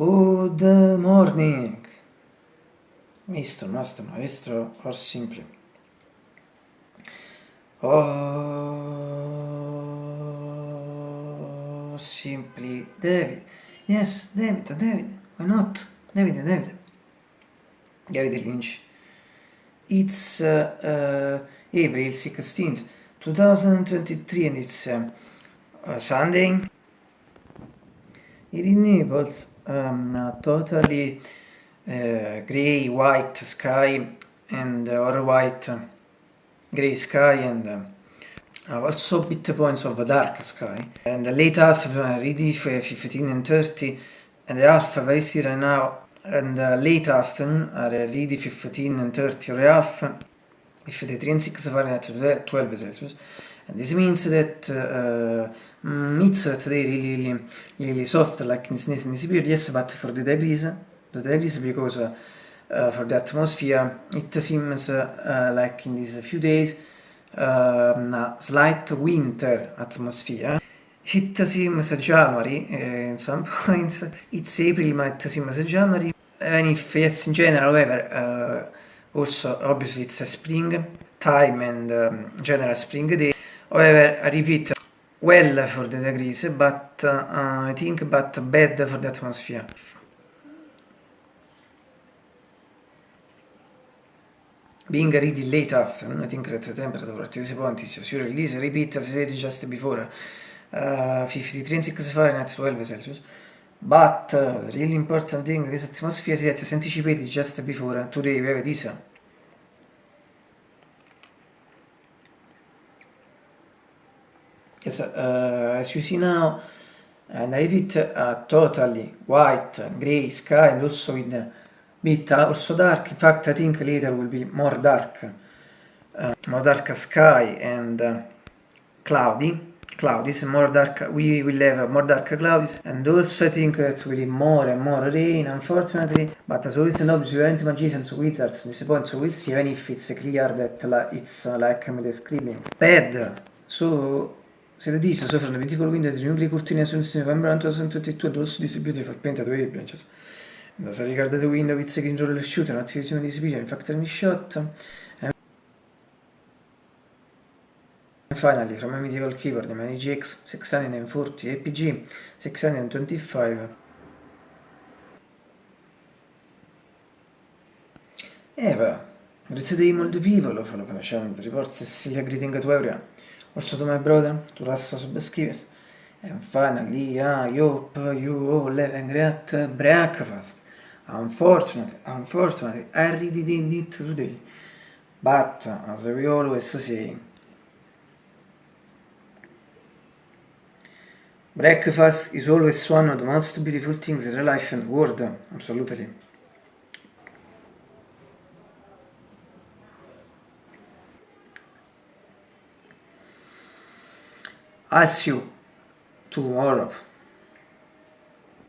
Good morning, Mr. Master Maestro, or simply. Or simply David. Yes, David, David. Why not? David, David. David Lynch. It's uh, uh, April 16th, 2023 and it's uh, uh, Sunday. Here in Naples, um, totally uh, grey white sky and uh, or white grey sky and uh, also bit points of a dark sky. And the late afternoon already 15 and 30 and the half very still now and late afternoon are already 15 and 30 or half if the 3 and 6 Fahrenheit to 12 Celsius and this means that uh, mm, it's today really, really, really soft like in this period yes but for the degrees the degrees because uh, uh, for the atmosphere it seems uh, like in these few days um, a slight winter atmosphere. It seems January uh, in some points it's April but it seems January. And if yes in general however uh, also obviously it's a spring time and um, general spring day however I repeat. Well for the degrees but uh, I think but bad for the atmosphere. Being really late afternoon, I think that the temperature at this point is as you release, repeat as I said just before, uh, 53 and 6 Fahrenheit, 12 Celsius. But uh, the really important thing in this atmosphere is that as anticipated just before, today we have this. Yes, uh, as you see now, and I repeat, a totally white, grey sky and also with bit also dark. In fact I think later will be more dark uh, more dark sky and uh, cloudy clouds more dark we will have more dark clouds and also I think that will be more and more rain unfortunately. But as always and obviously aren't magicians wizards this point so we'll see even if it's clear that it's uh, like I'm describing. Bad. So se this so from the vertical window the nuclear curtain as November 2022 and also this beautiful painted wave branches da si ricordate Windows It's Green Roller Shooter, un'attivazione di Speed, Factory Shot. And finally, from a mythical keyboard, the GX 640 APG 625. Eva, great day all the people of the channel reports Cecilia greeting to everyone. Also to my brother, to Rassa Subscribers. And finally, I hope you all have a great breakfast. Unfortunately, unfortunately, I really didn't it today. But, as we always say, breakfast is always one of the most beautiful things in life and world, absolutely. I'll see you tomorrow.